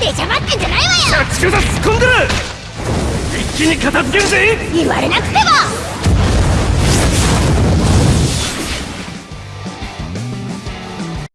出しゃばってんじゃないわよ。着座突っ込んでる。一気に片付けるぜ。言われなくても。